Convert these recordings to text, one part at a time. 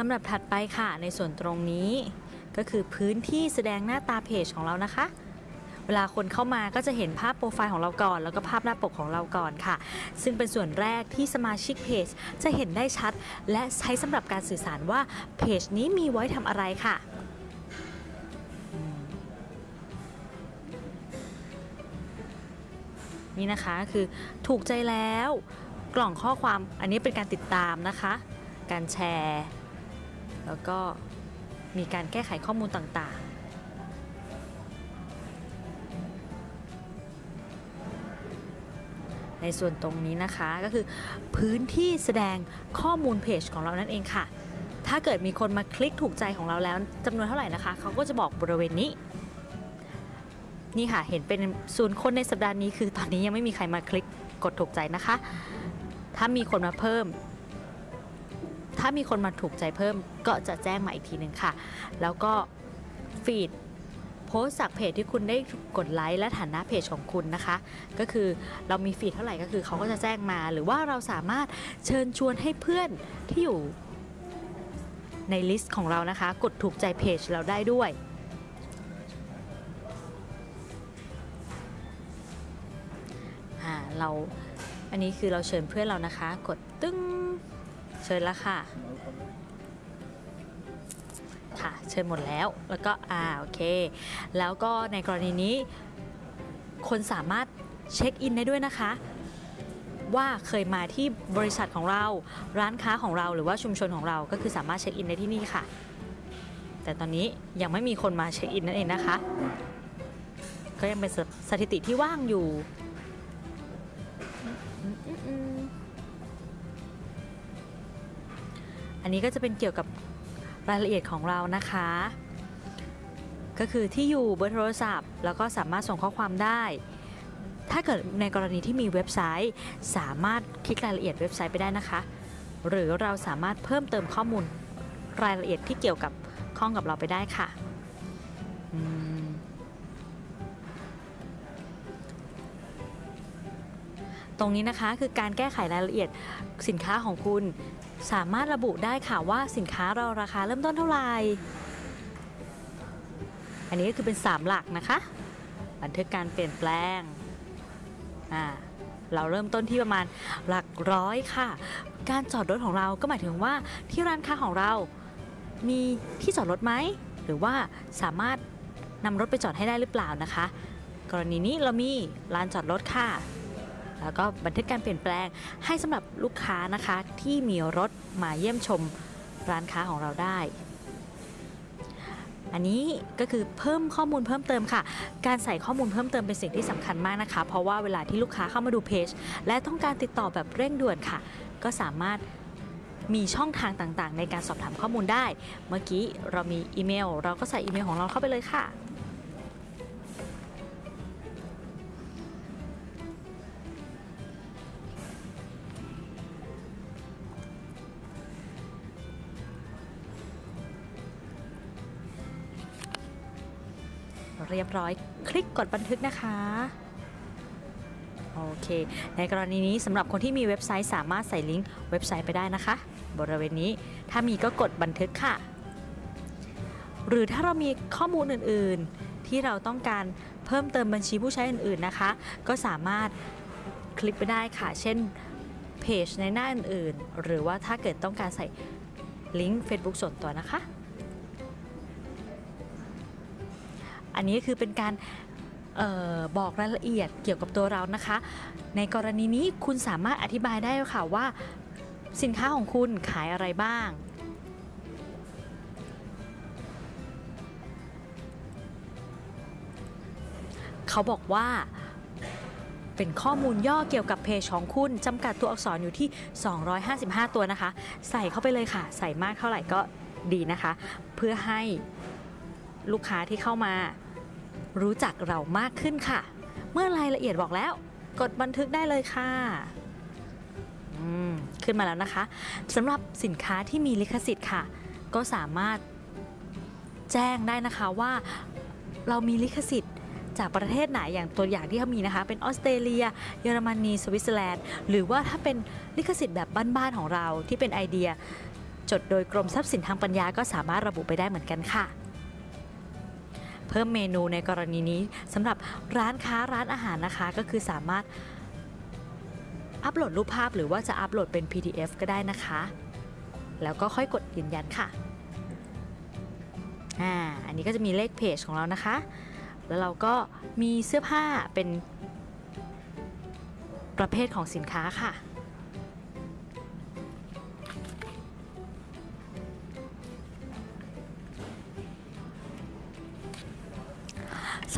ลำดับถัดไปค่ะในส่วนตรงนี้ ก็คือพื้นที่แสดงหน้าตาเพจของเรานะคะเวลาคนเข้ามาก็จะเห็นภาพโปรไฟล์ของเราก่อน แล้วก็ภาพหน้าปกของเราก่อนค่ะ ซึ่งเป็นส่วนแรกที่สมาชิกเพจจะเห็นได้ชัด และใช้สำหรับการสื่อสารว่าเพจนี้มีไว้ทำอะไรค่ะ นี่นะคะคือถูกใจแล้ว กล่องข้อความอันนี้เป็นการติดตามนะคะ การแชร์ แล้วก็มีการแก้ไขข้อมูลต่างๆ ในส่วนตรงนี้นะคะก็คือพื้นที่แสดงข้อมูลเพจของเรานั่นเองค่ะ ถ้าเกิดมีคนมาคลิกถูกใจของเราแล้วจำนวนเท่าไหร่นะคะ เขาก็จะบอกบริเวณนี้ นี่ค่ะเห็นเป็นศูนย์คนในสัปดาห์นี้คือตอนนี้ยังไม่มีใครมาคลิกกดถูกใจนะคะ ถ้ามีคนมาเพิ่ม ถ้ามีคนมาถูกใจเพิ่มก็จะแจ้งมาอีกทีหนึ่งค่ะ แล้วก็ feed post จากเพจที่คุณได้กดไลค์และฐานะเพจของคุณนะคะ ก็คือเรามี feed เท่าไหร่ก็คือเขาก็จะแจ้งมา หรือว่าเราสามารถเชิญชวนให้เพื่อนที่อยู่ใน list ของเรานะคะ กดถูกใจเพจเราได้ด้วยอ่าเราอันนี้คือเราเชิญเพื่อนเรานะคะ กดตึ้ง ชิญแล้วค่ะ ค่ะ เชิญหมดแล้ว แล้วก็ อ่า โอเค แล้วก็ในกรณีนี้ คนสามารถเช็คอินได้ด้วยนะคะ ว่าเคยมาที่บริษัทของเรา ร้านค้าของเรา หรือว่าชุมชนของเรา ก็คือสามารถเช็คอินได้ที่นี่ค่ะ แต่ตอนนี้ยังไม่มีคนมาเช็คอินนั่นเองนะคะ ก็ยังเป็นสสถิติที่ว่างอยู่ อันนี้ก็จะเป็นเกี่ยวกับรายละเอียดของเรานะคะ ก็คือที่อยู่เบอร์โทรศัพท์ แล้วก็สามารถส่งข้อความได้ ถ้าเกิดในกรณีที่มีเว็บไซต์ สามารถคลิกรายละเอียดเว็บไซต์ไปได้นะคะ หรือเราสามารถเพิ่มเติมข้อมูลรายละเอียดที่เกี่ยวกับข้องกับเราไปได้ค่ะ อืม ตรงนี้นะคะคือการแก้ไขรายละเอียดสินค้าของคุณ สามารถระบุได้ค่ะว่าสินค้าเราราคาเริ่มต้นเท่าไหร่ อันนี้ก็คือเป็น 3 หลักนะคะ บันทึกการเปลี่ยนแปลงอ่าเราเริ่มต้นที่ประมาณหลักร้อยค่ะ การจอดรถของเราก็หมายถึงว่าที่ร้านค้าของเรามีที่จอดรถไหม หรือว่าสามารถนำรถไปจอดให้ได้หรือเปล่านะคะ กรณีนี้เรามีลานจอดรถค่ะ แล้วก็บันทึกการเปลี่ยนแปลงให้สำหรับลูกค้านะคะ ที่มีรถมาเยี่ยมชมร้านค้าของเราได้ อันนี้ก็คือเพิ่มข้อมูลเพิ่มเติมค่ะ การใส่ข้อมูลเพิ่มเติมเป็นสิ่งที่สำคัญมากนะคะ เพราะว่าเวลาที่ลูกค้าเข้ามาดูเพจและต้องการติดต่อแบบเร่งด่วนค่ะ ก็สามารถมีช่องทางต่างๆ ในการสอบถามข้อมูลได้ เมื่อกี้เรามีอีเมล เราก็ใส่อีเมลของเราเข้าไปเลยค่ะ เรียบร้อย คลิกกดบันทึกนะคะโอเค ในกรณีนี้สำหรับคนที่มีเว็บไซต์สามารถใส่ลิงก์เว็บไซต์ไปได้นะคะ บริเวณนี้ถ้ามีก็กดบันทึกค่ะ หรือถ้าเรามีข้อมูลอื่นๆ ที่เราต้องการเพิ่มเติมบัญชีผู้ใช้อื่นๆนะคะ ก็สามารถคลิกไปได้ค่ะ เช่นเพจในหน้าอื่นๆ หรือว่าถ้าเกิดต้องการใส่ลิงก์ Facebook ส่วนตัวนะคะ อันนี้คือเป็นการออบอกรายละเอียดเกี่ยวกับตัวเรานะคะ ในกรณีนี้คุณสามารถอธิบายได้ค่ะว่า สินค้าของคุณขายอะไรบ้าง เขาบอกว่าเป็นข้อมูลย่อเกี่ยวกับเพจของคุณจำกัดตัวอักษรอยู่ที่ 255 ตัวนะคะ ใส่เข้าไปเลยค่ะ ใส่มากเท่าไหร่ก็ดีนะคะ เพื่อให้ลูกค้าที่เข้ามา รู้จักเรามากขึ้นค่ะ เมื่อรายละเอียดบอกแล้ว กดบันทึกได้เลยค่ะอืมขึ้นมาแล้วนะคะสำหรับสินค้าที่มีลิขสิทธิ์ค่ะ ก็สามารถแจ้งได้นะคะว่าเรามีลิขสิทธิ์จากประเทศไหนอย่างตัวอย่างที่เขามีนะคะ เป็นออสเตรเลีย เยอรมนีสวิตเซอร์แลนด์ หรือว่าถ้าเป็นลิขสิทธิ์แบบบ้านๆของเราที่เป็นไอเดีย จดโดยกรมทรัพย์สินทางปัญญาก็สามารถระบุไปได้เหมือนกันค่ะ พิ่มเมนูในกรณีนี้สำหรับร้านค้าร้านอาหารนะคะ ก็คือสามารถอัปโหลดรูปภาพหรือว่าจะอัปโหลดเป็น PDF ก็ได้นะคะ แล้วก็ค่อยกดยืนยันค่ะอ่าอันนี้ก็จะมีเลขเพจของเรานะคะ แล้วเราก็มีเสื้อผ้าเป็นประเภทของสินค้าค่ะ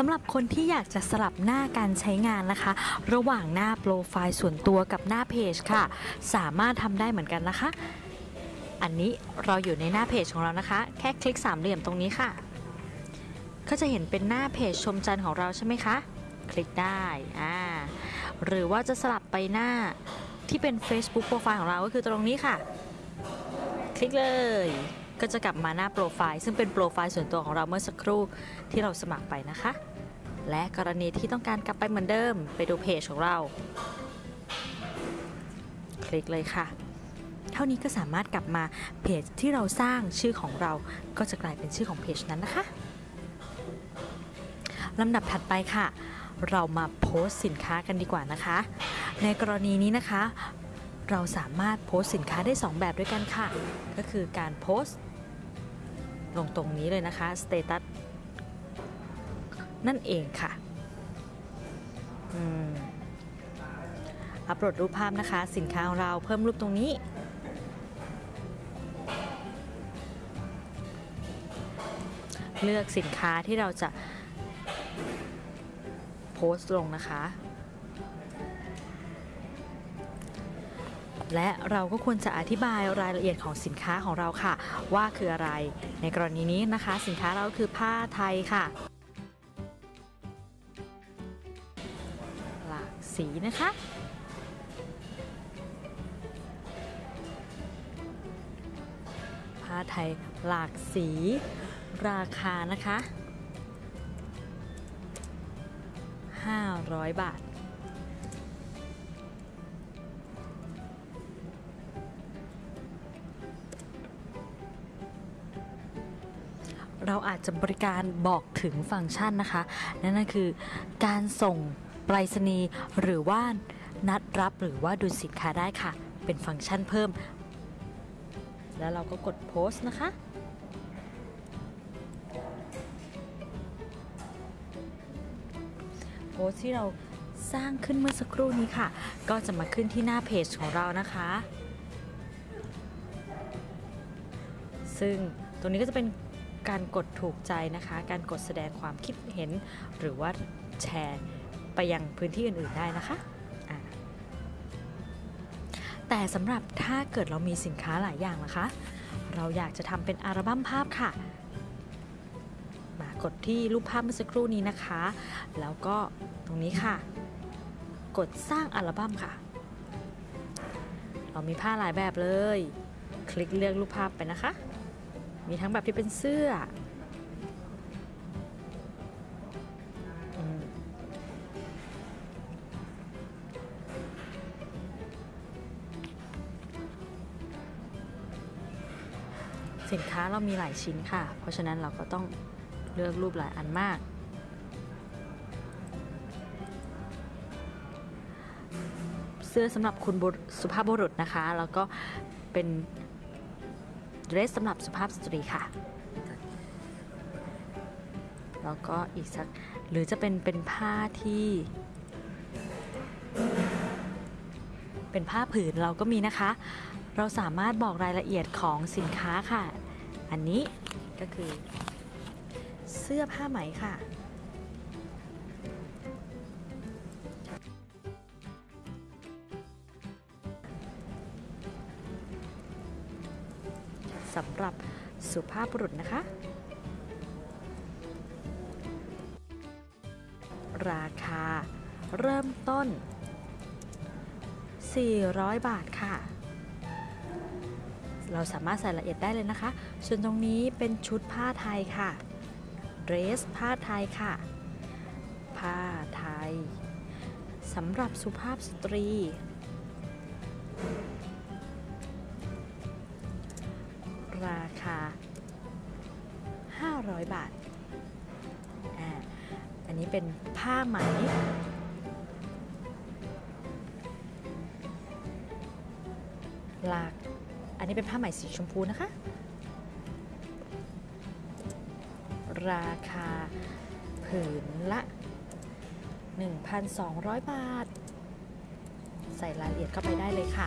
สำหรับคนที่อยากจะสลับหน้าการใช้งานนะคะ ระหว่างหน้าโปรไฟล์ส่วนตัวกับหน้าเพจค่ะ สามารถทำได้เหมือนกันนะคะ อันนี้เราอยู่ในหน้าเพจของเรานะคะ แค่คลิกสามเหลี่ยมตรงนี้ค่ะ ก็จะเห็นเป็นหน้าเพจชมจันทร์ของเราใช่ไหมคะ คลิกได้อ่าหรือว่าจะสลับไปหน้าที่เป็น Facebook โปรไฟล์ของเราก็คือตรงนี้ค่ะ คลิกเลยก็จะกลับมาหน้าโปรไฟล์ซึ่งเป็นโปรไฟล์ส่วนตัวของเราเมื่อสักครู่ที่เราสมัครไปนะคะ และกรณีที่ต้องการกลับไปเหมือนเดิม ไปดูเพจของเรา คลิกเลยค่ะ เท่านี้ก็สามารถกลับมาเพจที่เราสร้างชื่อของเราก็จะกลายเป็นชื่อของเพจนั้นนะคะลำดับถัดไปค่ะ เรามาโพสต์สินค้ากันดีกว่านะคะ ในกรณีนี้นะคะ เราสามารถโพสต์สินค้าได้ 2 แบบด้วยกันค่ะ ก็คือการโพสต์ลงตรงนี้เลยนะคะสเตตัส นั่นเองค่ะอัปโหลดรูปภาพนะคะ สินค้าของเราเพิ่มรูปตรงนี้ เลือกสินค้าที่เราจะโพสต์ลงนะคะ และเราก็ควรจะอธิบายรายละเอียดของสินค้าของเราค่ะ ว่าคืออะไร ในกรณีนี้นะคะ สินค้าเราคือผ้าไทยค่ะ สีนะคะ ผ้าไทยหลากสีราคานะคะ 500 บาท เราอาจจะบริการบอกถึงฟังก์ชันนะคะ นั่นก็คือการส่ง ไปรษณีย์หรือว่านัดรับหรือว่าดูสินค้าได้ค่ะ เป็นฟังก์ชันเพิ่ม แล้วเราก็กดโพสต์นะคะโพสต์ที่เราสร้างขึ้นเมื่อสักครู่นี้ค่ะ ก็จะมาขึ้นที่หน้าเพจของเรานะคะ ซึ่งตรงนี้ก็จะเป็นการกดถูกใจนะคะ การกดแสดงความคิดเห็นหรือว่าแชร์ ไปยังพื้นที่อื่นๆได้นะคะ แต่สำหรับถ้าเกิดเรามีสินค้าหลายอย่างนะคะ เราอยากจะทำเป็นอัลบั้มภาพค่ะ มากดที่รูปภาพเมื่อสักครู่นี้นะคะ แล้วก็ตรงนี้ค่ะ กดสร้างอัลบั้มค่ะ เรามีผ้าหลายแบบเลย คลิกเลือกรูปภาพไปนะคะ มีทั้งแบบที่เป็นเสื้อ สินค้าเรามีหลายชิ้นค่ะ เพราะฉะนั้นเราก็ต้องเลือกรูปหลายอันมาก เสื้อสำหรับคุณสุภาพบุรุษนะคะ แล้วก็เป็นเดรสสำหรับสุภาพสตรีค่ะ แล้วก็อีกสักหรือจะเป็นเป็นผ้าที่ เป็นผ้าผืนเราก็มีนะคะ เราสามารถบอกรายละเอียดของสินค้าค่ะ อันนี้ก็คือ เสื้อผ้าไหมค่ะ สำหรับสุภาพบุรุษนะคะ ราคาเริ่มต้น 400 บาทค่ะ เราสามารถใส่รายละเอียดได้เลยนะคะ ส่วนตรงนี้เป็นชุดผ้าไทยค่ะเดรสผ้าไทยค่ะ ผ้าไทยสำหรับสุภาพสตรี ราคา 500 บาทอ่าอันนี้เป็นผ้าไหมลาก นี้เป็นผ้าไหมสีชมพูนะคะ ราคาผืนละ 1,200 บาท ใส่รายละเอียดเข้าไปได้เลยค่ะ